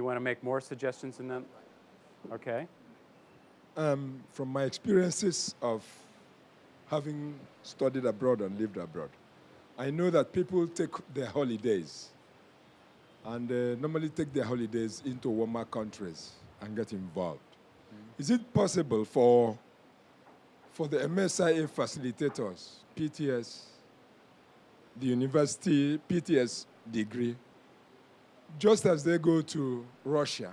want to make more suggestions in that? Okay. Um, from my experiences of having studied abroad and lived abroad, I know that people take their holidays and uh, normally take their holidays into warmer countries and get involved. Mm. Is it possible for, for the MSIA facilitators, PTS, the university PTS degree, just as they go to Russia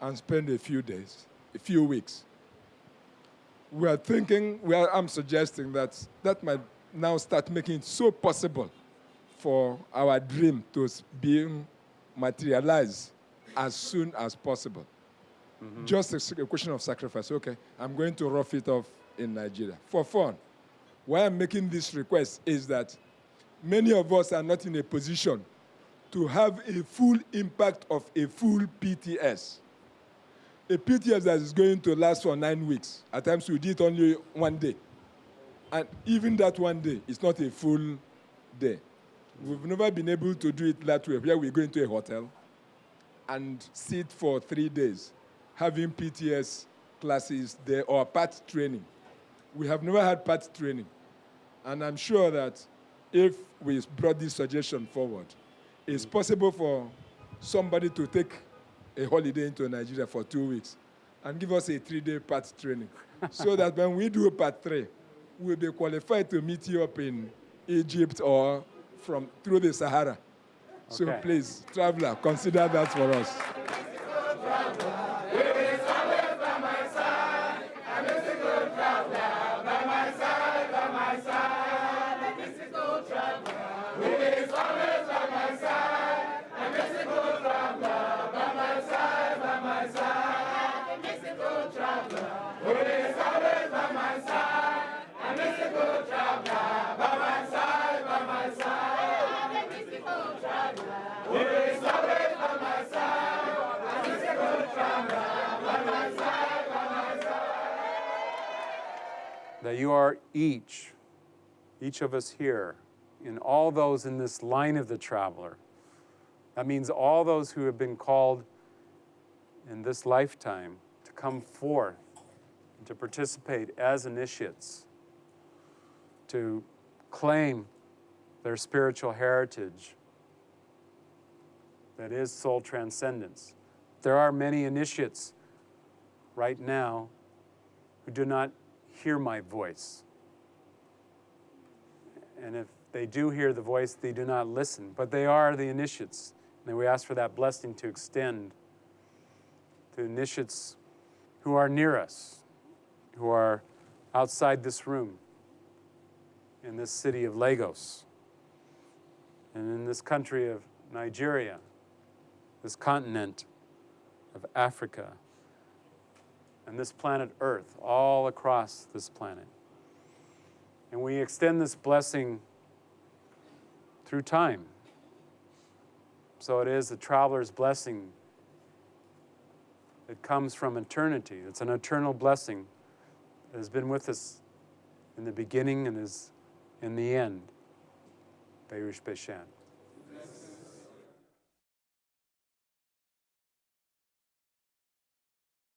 and spend a few days, a few weeks, we are thinking, we are, I'm suggesting that that might now start making it so possible for our dream to be materialized as soon as possible. Mm -hmm. Just a, a, question of sacrifice. Okay, I'm going to rough it off in Nigeria for fun. Why I'm making this request is that many of us are not in a position to have a full impact of a full PTS. A PTS that is going to last for nine weeks. At times we did it only one day. And even that one day is not a full day. We've never been able to do it that way, where we go into a hotel and sit for three days, having PTS classes there or PAT training. We have never had PAT training. And I'm sure that if we brought this suggestion forward, it's possible for somebody to take a holiday into Nigeria for two weeks and give us a three-day part training so that when we do part three, we'll be qualified to meet you up in Egypt or from through the Sahara. Okay. So please, traveler, consider that for us. That you are each, each of us here, in all those in this line of the traveler. That means all those who have been called in this lifetime to come forth, to participate as initiates, to claim their spiritual heritage that is soul transcendence. There are many initiates right now who do not hear my voice. And if they do hear the voice, they do not listen. But they are the initiates. And we ask for that blessing to extend to initiates who are near us, who are outside this room, in this city of Lagos, and in this country of Nigeria, this continent of Africa, and this planet Earth, all across this planet. And we extend this blessing through time. So it is the traveler's blessing that comes from eternity. It's an eternal blessing that has been with us in the beginning and is in the end. Baruch Bashan.